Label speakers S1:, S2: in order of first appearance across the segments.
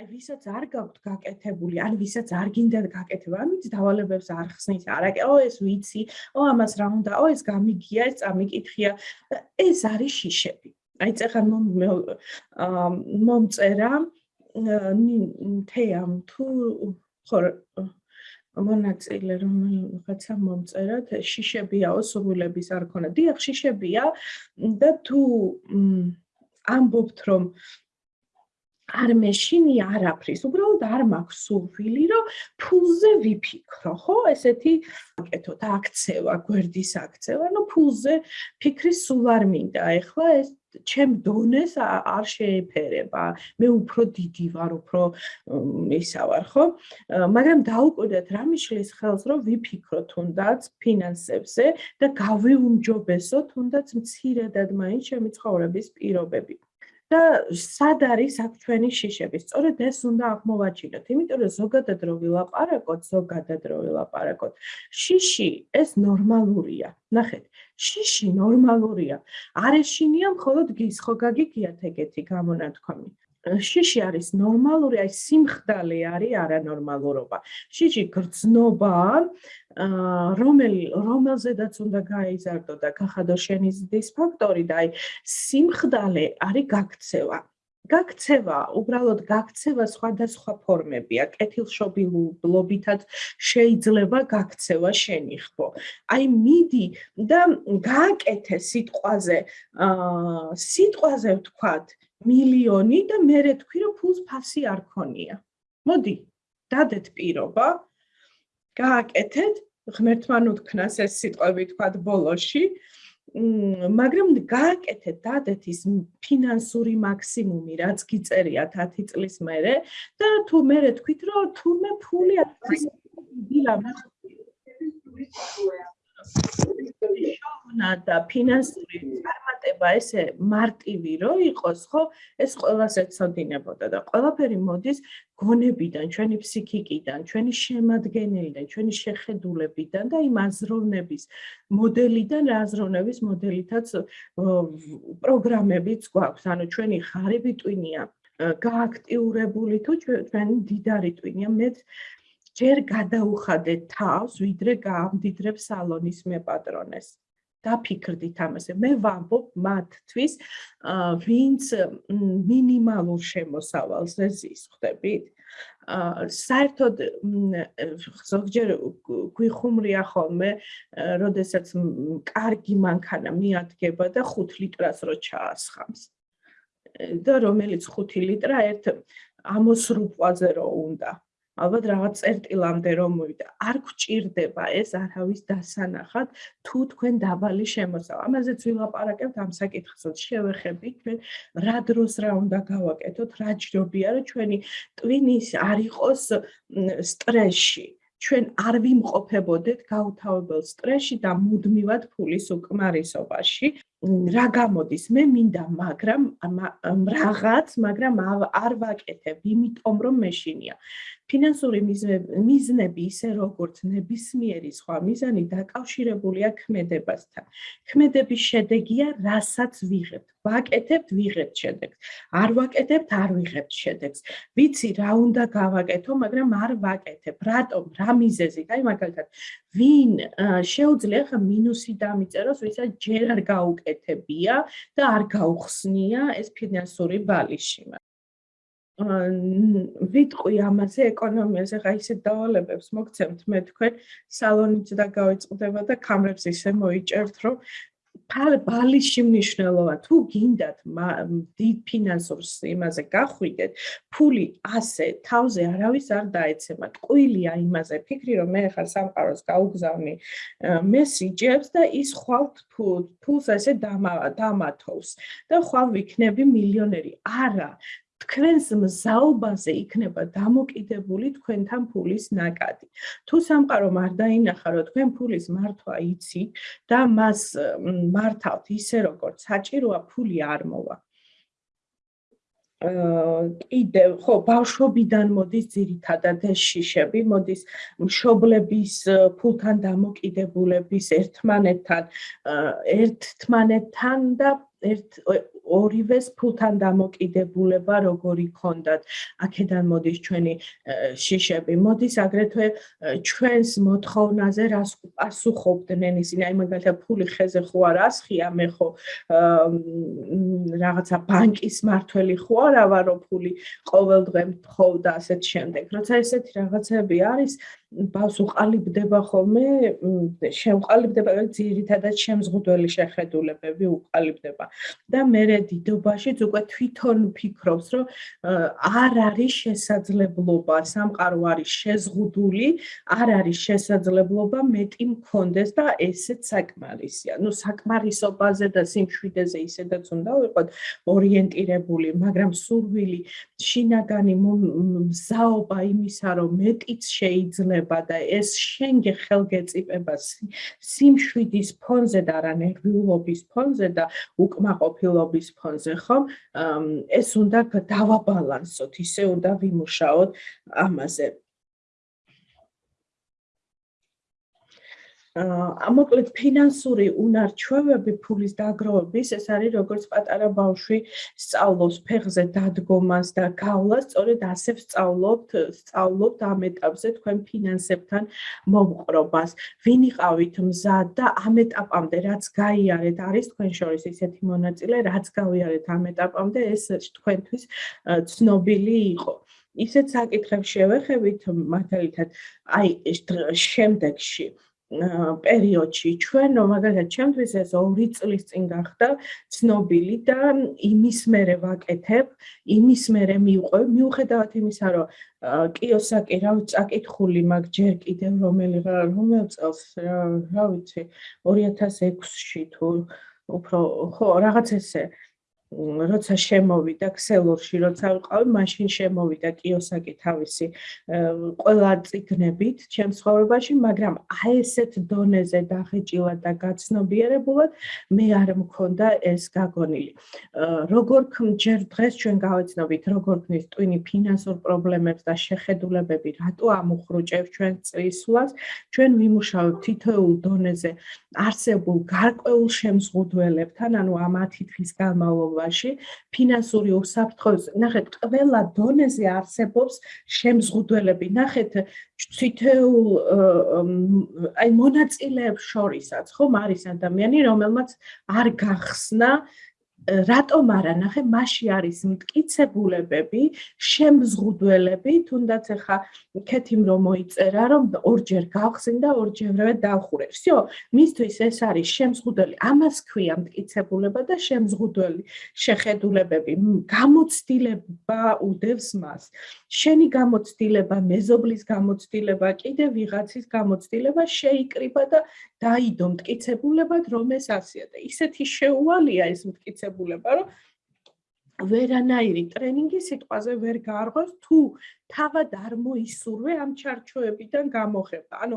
S1: აი ვისაც არ გაქვთ გაკეთებული, ან ვისაც არ გინდათ გაკეთება, ამით დავალებებს არ ხსნის, არა, ო ეს ვიცი, ო ამას რა უნდა, ო ეს გამიგია, ეს წამიკითხია. ეს არის შიშები. აი წეხან მომწერა თეამ თუ ხო მონაწილე რომელიღაცა მომწერა შიშებიაო სრულების არ ქონა. დიახ, შიშებია და თუ ამბობთ რომ არ მეშინი არაფრის, უბრალოდ არ მაქვს სულფილი, რომ ფულზე ვიფიქრო, ხო? ესეთი აკეთოთ აქცევა, გვერდის აქცევა, ну ფულზე ფიქრი სულ არ მინდა. ეხლა ეს ჩემ დონეს არ შეეფერება. მე უფრო დიდი ვარ, უფრო ისა ვარ, ხო? მაგრამ დაუკვირდეთ რა მიშლის ხელს, რომ ვიფიქროთ თუნდაც ფინანსებზე და გავიუმჯობესოთ თუნდაც მცირედად მაინც ჩემი ცხოვრების პირობები. და სად არის აქ ჩვენი შიშები? სწორედ ეს უნდა აღმოვაჩინოთ, იმიტომ რომ ზოგადად რო ვილაპარაკოთ, ზოგადად რო ვილაპარაკოთ, შიში ეს ნორმალურია. ნახეთ, შიში ნორმალურია. არეშინია მხოლოდ გის ხო გაგიგიათ ეგეთი გამონათქვამი. შიში არის ნორმალური, აი სიმხდალე არის არანორმალურობა. შიში გრძნობა, რომელ რომელზედაც უნდა გაიზარდო და გახადო შენი ზრდის ფაქტორი და აი სიმხდალე არის გაქცევა. გაქცევა, უბრალოდ გაქცევა სხვადასხვა ფორმებია. კეთილშობილობითაც შეიძლება გაქცევა შენიხო. აი მიდი და გააკეთე სიტყვაზე, აა სიტყვაზე ვთქვათ, მილიონი და მე თქვი რომ ფულს ფასი არ ქონია. მოდი, დადეთ პირობა. გააკეთეთ, ღმერთმა უთქნას ეს სიტყვები თქვათ ბოლოში. მაგრამ გააკეთეთ დადეთ ის ფინანსური მაქსიმუმი, რაც გიწერია 10 წლის მერე და თუ მე თქვით რომ თურმე ფული არ არის დილა შოვნა და ფინანსური წარმატება ესე მარტივი რო იყოს, ხო? ეს ყველას ეცოდინებოდა და ყველაფერი მოდის გონებიდან, ჩვენი ფსიქიკიდან, ჩვენი შემადგენელიდან, ჩვენი შეხედულებიდან და იმ აზროვნების მოდელიდან, რა აზროვნების მოდელითაც პროგრამებიც გვაქვს. ანუ ჩვენი ღარიბი ტვინია გააქტიურებული თუ ჩვენი დიდარი ტვინია მეც ჯერ გადაუხადე თავს, ვიდრე გაამდიდრებ სალონის მეპატრონეს. დაფიქრდით ამაზე. მე ვამბობ მათთვის, ვინც მინიმალურ შემოსავალზე ზის, ხვდებით? აა საერთოდ ზოგჯერ გვიხუმრია ხოლმე, როდესაც კარგი მანქანა მიადგება და 5 ლიტრას რო ჩაასხამს. და რომელიც 5 ლიტრა ერთ ამოსრუპვაზე რო უნდა. ალბათ რაღაც წერტილამდე რომ მოვიდა. არ გჭირდება ეს არავის დასანახად თუ თქვენ დაბალი შემოსავა. ამაზეც ვილაპარაკებთ ამ საკითხსაც. შევეხებით ჩვენ რა დროს რა უნდა გავაკეთოთ, რა ჯობია რომ ჩვენი ტვინის არ იყოს სტრესში. ჩვენ არ ვიმყოფებოდეთ გაუთავებელ სტრესში და მუდმივად ფულის უკმარისობაში. რა გამოდის? მე მინდა, მაგრამ რაღაც, მაგრამ არ ვაკეთებ, იმიტომ რომ მეშინია. ფინანსური მიზნები ისე როგორც ნებისმიერი სხვა მიზანი დაკავშირებულია ქმედებასთან. ქმედების შედეგია, რასაც ვიღებთ. ვაკეთებთ, ვიღებთ შედეგს. არ ვაკეთებთ, არ ვიღებთ შედეგს. ვიცი რა უნდა გავაკეთო, მაგრამ არ ვაკეთებ. რატომ? რა მიზეზით? აი მაგალითად, ვინ შეუძლია ხა მინუსი დამიწეროს, ვისაც ჯერ არ გაუკეთებია და არ გაუხსნია ეს ფინანსური ბალიში. ვიტყვი ამაზე ეკონომიაზე, ხა ისე დავალებებს მოგცემთ მე თქვენ სალონიც და გავიწყდება და კამრებს ისე მოიჭერთ, რომ ბალიში მნიშვნელობა თუ გინდათ დიდ ფინანსურს იმაზე გახვიდეთ, ფული ასე თავზე არავის არ დაეცემა. ტყუილია იმაზე ფიქრი, რომ მე ხარ სამყაროს გაუგზავნი მესიჯებს და ის ხვალ ფულს ასე დამათოვს და ხვალ ვიქნები მილიონერი. არა, თქვენს მზაობაზე იქნება დამოკიდებული თქვენთან ფულის ნაკადი. თუ სამყარო არ დაინახა, რომ თქვენ ფულის მართვა იცით და მას მართავთ ისე, როგორც საჭიროა, ფული არ მოვა. აა კიდევ ხო ბავშვობიდან მოდის ძირითადად შიშები, მოდის მშობლების ფულთან დამოკიდებულების ერთმანეთთან ერთმანეთთან და ერთ ორივეს ფულთან დამოკიდებულება როგორი ქონდათ. აქედან მოდის ჩვენი შიშები. მოდის აგრეთვე ჩვენს მოთხოვნაზე რას პასუხობდნენ ისინი. აი მაგალითად ფული ხეზე ხო არ ასხია, მე ხო რაღაცა ბანკის მართველი ხო არა ვარ, რომ ფული ყოველდღე მთხოვ და ასეთ შემდეგ. როცა ესეთი რაღაცები არის, ბავს უყალიბდება ხოლმე შემყალიბდება ძირითადად შემზღუდველი შეხედულებები უყალიბდება და მე დიდობაშიც უკვე თვითონ ფიქრობს რომ არ არის შესაძლებლობა სამყარო არის შეზღუდული არ არის შესაძლებლობა მეტი მქონდეს და ესეც საკმარისია. ნუ საკმარისობაზე და სიმშვიდეზე ისედაც უნდა ვიყოთ ორიენტირებული მაგრამ სურვილი შინაგანი მზაობა იმისა რომ მეტიც შეიძლება და ეს შენგე ხელგეწიფება სიმშვიდის ფონზე და არა ნერვიულობის ფონზე და უკმაყოფილობის ფონზე ხომ? ეს უნდა დავაბალანსოთ ისე უნდა ვიმუშაოთ ამაზე მოკლედ ფინანსური უნარჩვევები ფულის დაგროვების ეს არის როგორც პატარა ბავშვი სწავლობს ფეხზე დადგომას და გავლას, სწორედ ასე სწავლობთ, სწავლობთ ამ ეტაპზე თქვენ ფინანსებთან მომყრობას. ვინ იყავით მზად და ამ ეტაპამდე რაც გაიარეთ, არის თქვენ შორის ისეთი მონაწილე, რაც გავიარეთ ამ ეტაპამდე, ეს თქვენთვის ცნობილი იყო. ისეთ საკითხებს შევეხებით მაგალითად, აი შემდეგში პერიოდში. ჩვენ მაგალითად ჩემთვის ეს 2 წლის წინ გახდა ცნობილი და იმის მერე ვაკეთებ, იმის მერე მივყვე, მიუხედავად იმისა, რომ კიოსაკი რა წაკითხული მაგ ჯერ კიდევ რომელი რომელ წელს რა ვიცი 2006-ში თუ უფრო ხო რაღაც ესე როცა შემოვიდა ქსელორში, როცა ვიყავი, მაშინ შემოვიდა კიოსაკი თავისი ყველა ციგნებით ჩემს ცხოვრებაში, მაგრამ აი ესეთ დონეზე დახეჭილად და გაცნობიერებულად მე არ მქონდა ეს გაგონილი. როგორ ჯერ დღეს ჩვენ გავეცნობით, როგორ ქნის ტვინი ფინანსურ პრობლემებს და შეხედულებები, რატო ამოხრუჭებს ჩვენ წრისვლას, ჩვენ ვიმუშავებთ თითოეულ დონეზე არსებულ გარკვეულ შემზღუდველებთან, ანუ ამ 10 თვის განმავლობაში განმავლობაში ფინანსური უსაფრთხოების ნახეთ ყველა დონეზე არსებობს შემზღუდველები. ნახეთ თითოეულ აი მონაწილეებს შორისაც ხომ არის ადამიანი რომელმაც არ გახსნა რატომ არა ნახე მასში არის მტკიცებულებები შემზღუდველები თუნდაც ახლა ქეთიმ რომ მოიწერა რომ ორჯერ გავხსენ და ორჯერვე დავხურე всё მისთვის ეს არის შემზღუდველი ამას ქვია მტკიცებულება და შემზღუდველი შეხედულებები გამოცდილება უდევს მას შენი გამოცდილება მეზობლის გამოცდილება კიდე ვიღაცის გამოცდილება შეიკრიბა და დაიდო მტკიცებულებად რომ ეს ასია და ისეთი შეუვალია ეს მტკიცებულება რომ ვერანაირი ტრენინგი სიტყვაზე ვერ გაარღვევს თუ თავად არ მოისურვე ამ ჩარჩოებიდან გამოხება. ანუ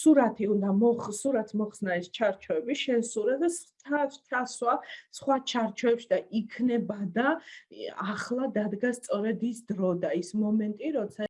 S1: სურათი უნდა მოხ სურათს მოხსნა ეს ჩარჩოები შენ სურათს ჩასვა სხვა ჩარჩოებში და იქნება და ახლა დადგა სწორედ ის დრო და ის მომენტი როცა